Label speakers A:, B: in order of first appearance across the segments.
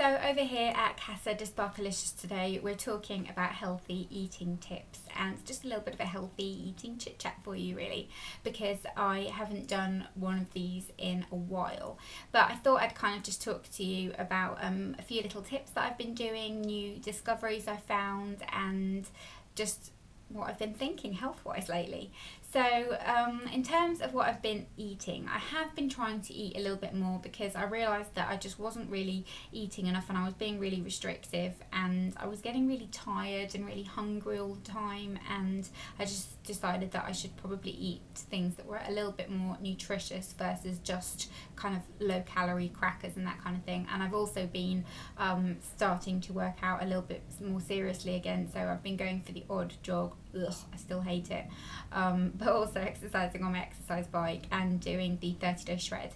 A: So over here at Casa de Sparkalicious today, we're talking about healthy eating tips and it's just a little bit of a healthy eating chit chat for you really, because I haven't done one of these in a while. But I thought I'd kind of just talk to you about um, a few little tips that I've been doing, new discoveries I found, and just what I've been thinking health wise lately. So, um, in terms of what I've been eating, I have been trying to eat a little bit more because I realised that I just wasn't really eating enough and I was being really restrictive and I was getting really tired and really hungry all the time. And I just decided that I should probably eat things that were a little bit more nutritious versus just kind of low calorie crackers and that kind of thing. And I've also been um, starting to work out a little bit more seriously again. So, I've been going for the odd jog. Ugh, I still hate it. Um, but also exercising on my exercise bike and doing the 30 day shred.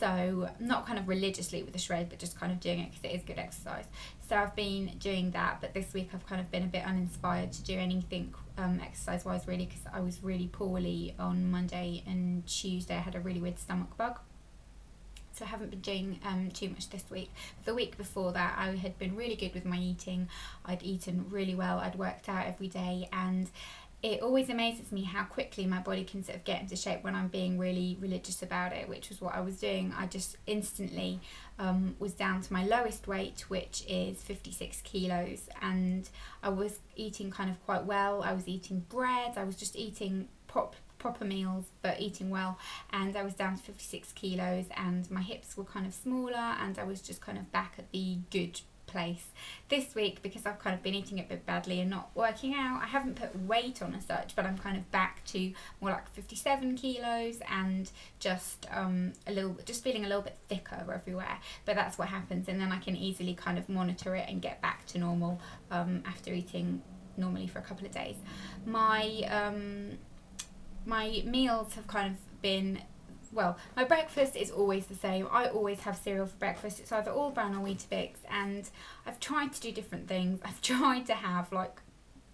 A: So, not kind of religiously with the shred, but just kind of doing it because it is good exercise. So, I've been doing that, but this week I've kind of been a bit uninspired to do anything um, exercise wise, really, because I was really poorly on Monday and Tuesday. I had a really weird stomach bug so I haven't been doing um, too much this week. The week before that, I had been really good with my eating. I'd eaten really well. I'd worked out every day, and it always amazes me how quickly my body can sort of get into shape when I'm being really religious about it, which was what I was doing. I just instantly um, was down to my lowest weight, which is 56 kilos, and I was eating kind of quite well. I was eating bread, I was just eating prop, proper meals, but eating well, and I was down to 56 kilos, and my hips were kind of smaller, and I was just kind of back at the good place this week because I've kind of been eating a bit badly and not working out. I haven't put weight on as such, but I'm kind of back to more like 57 kilos and just um, a little, just feeling a little bit thicker everywhere. But that's what happens, and then I can easily kind of monitor it and get back to normal um, after eating normally for a couple of days. My um, my meals have kind of been well, my breakfast is always the same. I always have cereal for breakfast. It's either All-Bran or Weetabix, and I've tried to do different things. I've tried to have like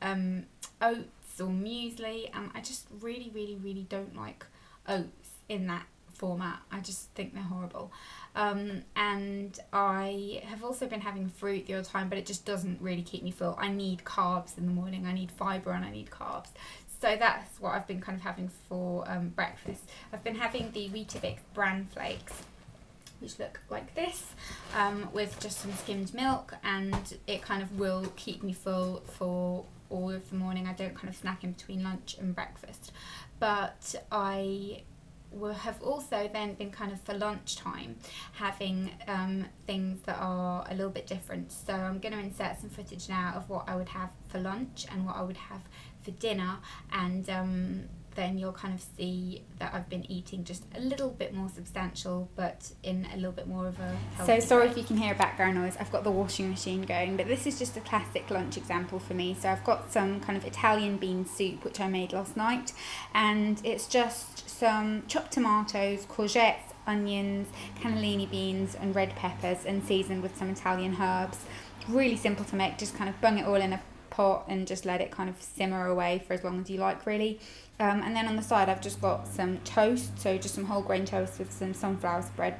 A: um, oats or muesli, and I just really, really, really don't like oats in that format. I just think they're horrible. Um, and I have also been having fruit the other time, but it just doesn't really keep me full. I need carbs in the morning. I need fibre and I need carbs so that's what I've been kind of having for um, breakfast. I've been having the Weetabix bran flakes which look like this um, with just some skimmed milk and it kind of will keep me full for all of the morning. I don't kind of snack in between lunch and breakfast but I will have also then been kind of for lunchtime having um, things that are a little bit different. So I'm going to insert some footage now of what I would have for lunch and what I would have for dinner and um, then you'll kind of see that I've been eating just a little bit more substantial, but in a little bit more of a. So sorry way. if you can hear a background noise. I've got the washing machine going, but this is just a classic lunch example for me. So I've got some kind of Italian bean soup which I made last night, and it's just some chopped tomatoes, courgettes, onions, cannellini beans, and red peppers, and seasoned with some Italian herbs. Really simple to make. Just kind of bung it all in a pot and just let it kind of simmer away for as long as you like really. Um, and then on the side I've just got some toast so just some whole grain toast with some sunflower spread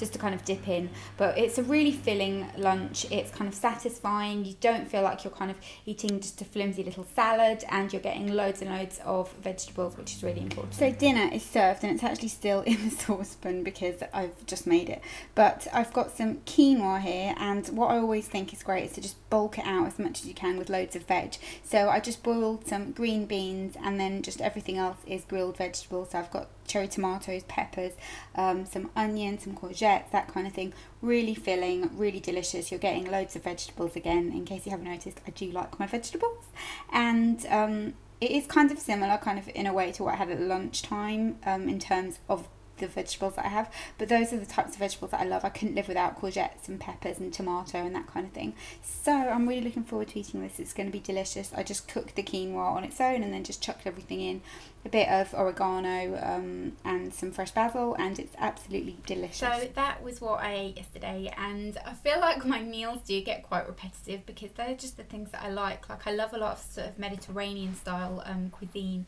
A: just to kind of dip in. But it's a really filling lunch. It's kind of satisfying. You don't feel like you're kind of eating just a flimsy little salad and you're getting loads and loads of vegetables, which is really important.
B: So dinner is served and it's actually still in the saucepan because I've just made it. But I've got some quinoa here and what I always think is great is to just bulk it out as much as you can with loads of veg. So I just boiled some green beans and then just everything else is grilled vegetables. So I've got cherry tomatoes, peppers, um, some onion, some courgettes, that kind of thing. Really filling, really delicious. You're getting loads of vegetables again. In case you haven't noticed, I do like my vegetables. And um, it is kind of similar, kind of in a way, to what I had at lunchtime um, in terms of the vegetables that I have, but those are the types of vegetables that I love. I couldn't live without courgettes and peppers and tomato and that kind of thing. So I'm really looking forward to eating this. It's going to be delicious. I just cooked the quinoa on its own and then just chucked everything in, a bit of oregano um, and some fresh basil, and it's absolutely delicious.
A: So that was what I ate yesterday, and I feel like my meals do get quite repetitive because they're just the things that I like. Like I love a lot of sort of Mediterranean style um, cuisine,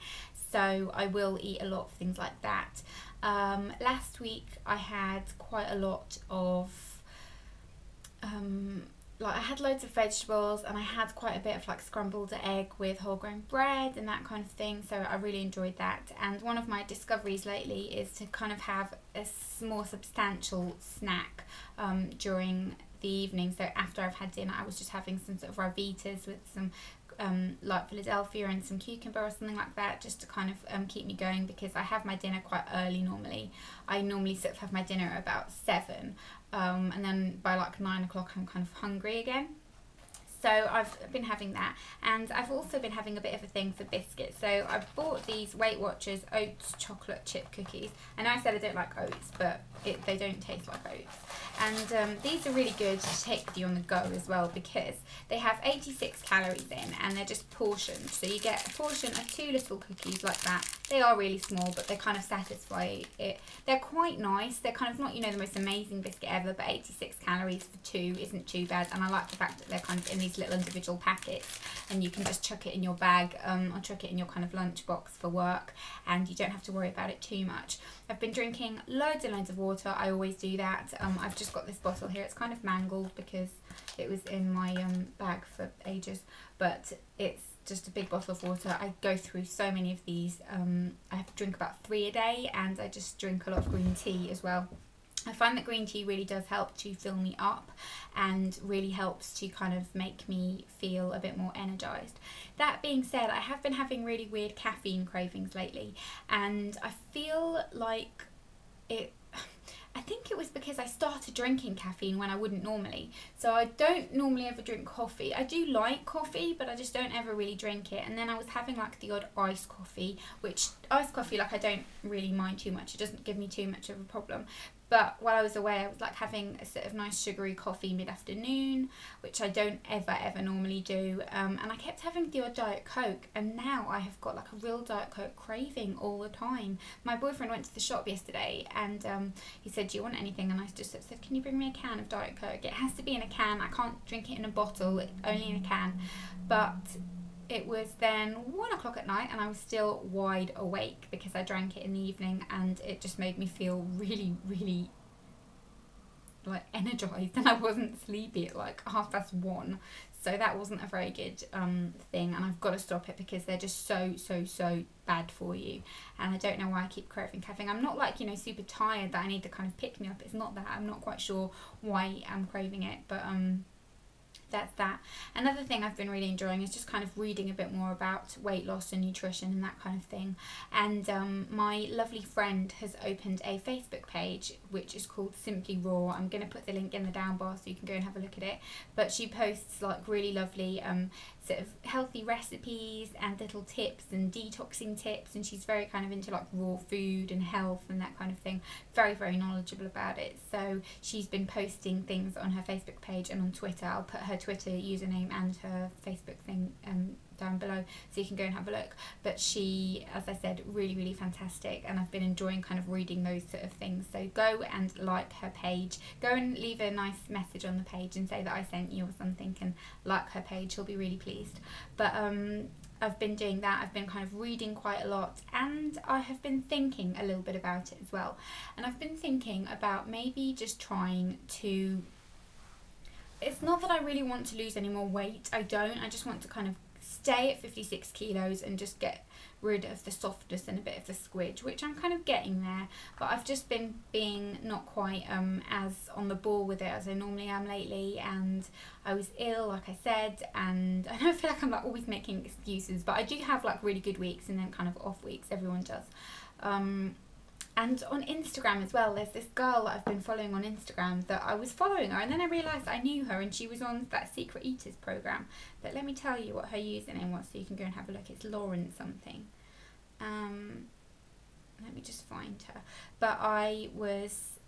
A: so I will eat a lot of things like that. Um, last week I had quite a lot of um, like I had loads of vegetables and I had quite a bit of like scrambled egg with whole grain bread and that kind of thing. So I really enjoyed that. And one of my discoveries lately is to kind of have a more substantial snack um, during the evening. So after I've had dinner, I was just having some sort of Ryvitas with some um, like Philadelphia and some cucumber or something like that, just to kind of um, keep me going because I have my dinner quite early normally. I normally sort of have my dinner about seven, um, and then by like nine o'clock I'm kind of hungry again. So I've been having that, and I've also been having a bit of a thing for biscuits. So I've bought these Weight Watchers oats chocolate chip cookies. And I said I don't like oats, but it, they don't taste like oats. And um, these are really good to take with you on the go as well because they have 86 calories in and they're just portioned. So you get a portion of two little cookies like that. They are really small, but they kind of satisfy it. They're quite nice. They're kind of not, you know, the most amazing biscuit ever, but 86 calories for two isn't too bad. And I like the fact that they're kind of in these little individual packets and you can just chuck it in your bag um, or chuck it in your kind of lunch box for work and you don't have to worry about it too much. I've been drinking loads and loads of water. I always do that. Um, I've just got this bottle here. It's kind of mangled because it was in my um, bag for ages, but it's just a big bottle of water. I go through so many of these. Um, I have to drink about three a day, and I just drink a lot of green tea as well. I find that green tea really does help to fill me up and really helps to kind of make me feel a bit more energized. That being said, I have been having really weird caffeine cravings lately, and I feel like it I think it was because I started drinking caffeine when I wouldn't normally. So I don't normally ever drink coffee. I do like coffee, but I just don't ever really drink it. And then I was having like the odd iced coffee, which iced coffee, like I don't really mind too much. It doesn't give me too much of a problem. But while I was away, I was like having a sort of nice sugary coffee mid afternoon, which I don't ever, ever normally do. Um, and I kept having the odd Diet Coke, and now I have got like a real Diet Coke craving all the time. My boyfriend went to the shop yesterday and um, he said, Do you want anything? And I just said, Can you bring me a can of Diet Coke? It has to be in a can, I can't drink it in a bottle, only in a can. But it was then one o'clock at night and I was still wide awake because I drank it in the evening and it just made me feel really, really like energized and I wasn't sleepy at like half past one. So that wasn't a very good um, thing and I've got to stop it because they're just so, so, so bad for you. And I don't know why I keep craving caffeine. I'm not like, you know, super tired that I need to kind of pick me up. It's not that. I'm not quite sure why I'm craving it. But um that's that. Another thing I've been really enjoying is just kind of reading a bit more about weight loss and nutrition and that kind of thing. And um, my lovely friend has opened a Facebook page which is called Simply Raw. I'm going to put the link in the down bar so you can go and have a look at it. But she posts like really lovely um, sort of healthy recipes and little tips and detoxing tips and she's very kind of into like raw food and health and that kind of thing very very knowledgeable about it so she's been posting things on her facebook page and on twitter i'll put her twitter username and her facebook thing um, down below so you can go and have a look but she as i said really really fantastic and i've been enjoying kind of reading those sort of things so go and like her page go and leave a nice message on the page and say that i sent you or something and like her page she'll be really pleased but um I've been doing that. I've been kind of reading quite a lot and I have been thinking a little bit about it as well. And I've been thinking about maybe just trying to. It's not that I really want to lose any more weight, I don't. I just want to kind of stay at 56 kilos and just get rid of the softness and a bit of the squidge, which I'm kind of getting there. But I've just been being not quite um, as on the ball with it as I normally am lately. And I was ill, like I said, and I don't feel like I'm like always making excuses, but I do have like really good weeks and then kind of off weeks. Everyone does. Um, and on Instagram as well, there's this girl that I've been following on Instagram that I was following her, and then I realised I knew her, and she was on that Secret Eaters program. But let me tell you what her username was, so you can go and have a look. It's Lauren something. Um, let me just find her. But I was,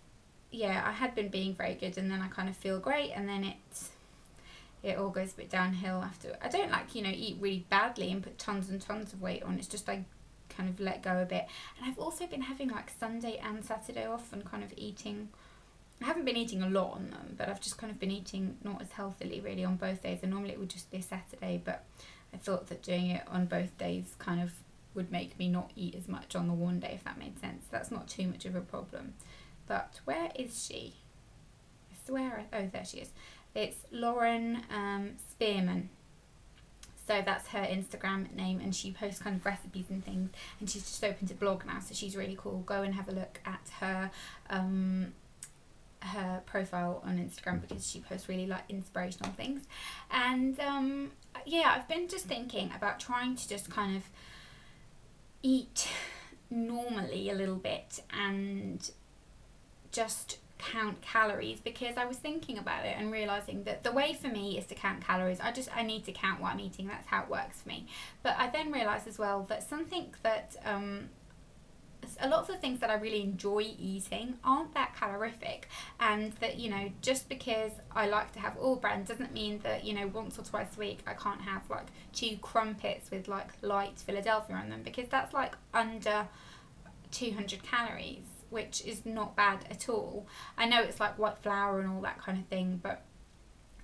A: yeah, I had been being very good, and then I kind of feel great, and then it it all goes a bit downhill after. I don't like you know eat really badly and put tons and tons of weight on. It's just I kind of let go a bit. And I've also been having like Sunday and Saturday off and kind of eating. I haven't been eating a lot on them, but I've just kind of been eating not as healthily really on both days. And normally it would just be Saturday, but I thought that doing it on both days kind of would make me not eat as much on the one day, if that made sense. That's not too much of a problem. But where is she? I swear, I, oh, there she is. It's Lauren um, Spearman. So that's her Instagram name, and she posts kind of recipes and things. And she's just opened a blog now, so she's really cool. Go and have a look at her um, her profile on Instagram because she posts really like inspirational things. And um, yeah, I've been just thinking about trying to just kind of eat normally a little bit and just count calories because I was thinking about it and realizing that the way for me is to count calories. I just I need to count what I'm eating. That's how it works for me. But I then realized as well that something that um, a lot of the things that I really enjoy eating aren't that calorific, and that you know just because I like to have all bran doesn't mean that you know once or twice a week I can't have like two crumpets with like light Philadelphia on them because that's like under 200 calories, which is not bad at all. I know it's like white flour and all that kind of thing, but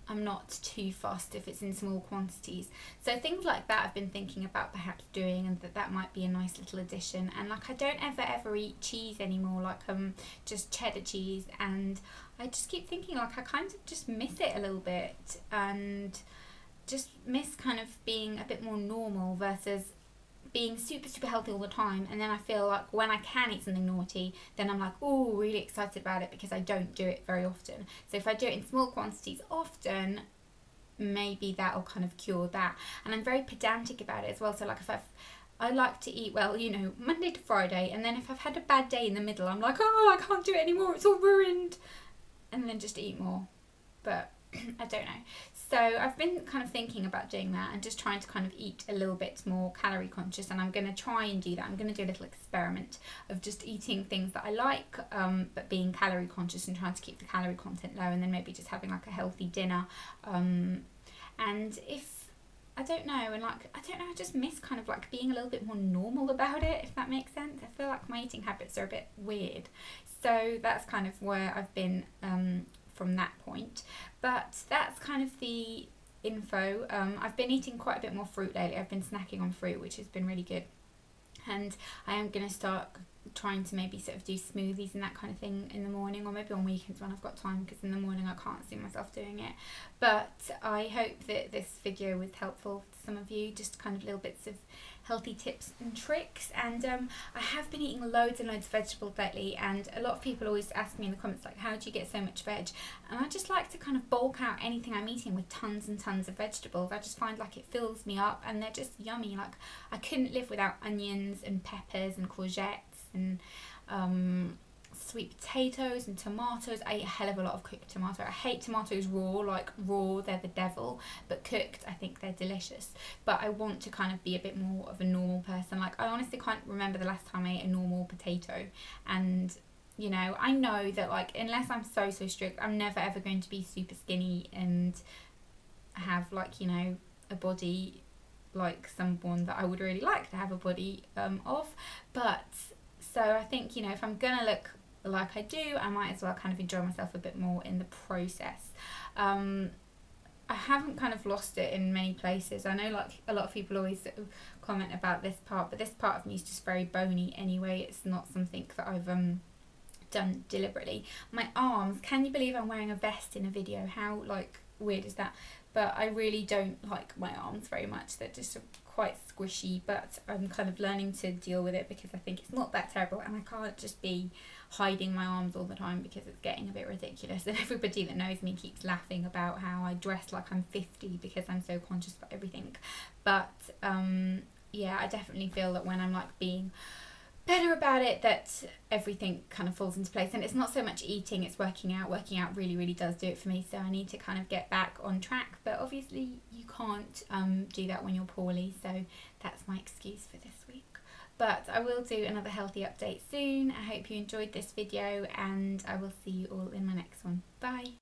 A: I'm not too fussed if it's in small quantities. So things like that I've been thinking about perhaps doing and that that might be a nice little addition. And like I don't ever ever eat cheese anymore, like um just cheddar cheese and I just keep thinking like I kind of just miss it a little bit and just miss kind of being a bit more normal versus being super super healthy all the time and then I feel like when I can eat something naughty then I'm like oh really excited about it because I don't do it very often. So if I do it in small quantities often maybe that'll kind of cure that. And I'm very pedantic about it as well. So like if I've I like to eat well, you know, Monday to Friday, and then if I've had a bad day in the middle, I'm like, oh, I can't do it anymore, it's all ruined, and then just eat more. But I don't know. So I've been kind of thinking about doing that and just trying to kind of eat a little bit more calorie conscious and I'm going to try and do that. I'm going to do a little experiment of just eating things that I like um, but being calorie conscious and trying to keep the calorie content low and then maybe just having like a healthy dinner. Um, and if I don't know, and like I don't know, I just miss kind of like being a little bit more normal about it, if that makes sense. I feel like my eating habits are a bit weird, so that's kind of where I've been um, from that point. But that's kind of the info. Um, I've been eating quite a bit more fruit lately. I've been snacking on fruit, which has been really good. And I am going to start trying to maybe sort of do smoothies and that kind of thing in the morning or maybe on weekends when I've got time because in the morning I can't see myself doing it. But I hope that this video was helpful to some of you, just kind of little bits of healthy tips and tricks. And um, I have been eating loads and loads of vegetables lately and a lot of people always ask me in the comments like how do you get so much veg? And I just like to kind of bulk out anything I'm eating with tons and tons of vegetables. I just find like it fills me up and they're just yummy. Like I couldn't live without onions and peppers and courgettes and um, sweet potatoes and tomatoes. I eat a hell of a lot of cooked tomato. I hate tomatoes raw, like raw, they're the devil, but cooked, I think they're delicious. But I want to kind of be a bit more of a normal person. Like, I honestly can't remember the last time I ate a normal potato. And, you know, I know that, like, unless I'm so, so strict, I'm never ever going to be super skinny and have, like, you know, a body like someone that I would really like to have a body um, of. But so I think, you know, if I'm gonna look like I do, I might as well kind of enjoy myself a bit more in the process. Um, I haven't kind of lost it in many places. I know like a lot of people always comment about this part, but this part of me is just very bony anyway. It's not something that I've um done deliberately. My arms, can you believe I'm wearing a vest in a video? How like weird is that? But I really don't like my arms very much. They're just quite squishy, but I'm kind of learning to deal with it because I think it's not that terrible and I can't just be hiding my arms all the time because it's getting a bit ridiculous and everybody that knows me keeps laughing about how I dress like I'm 50 because I'm so conscious about everything but um, yeah I definitely feel that when I'm like being better about it that everything kind of falls into place and it's not so much eating it's working out working out really really does do it for me so I need to kind of get back on track but obviously you can't um, do that when you're poorly so that's my excuse for this week but I will do another healthy update soon. I hope you enjoyed this video and I will see you all in my next one. Bye!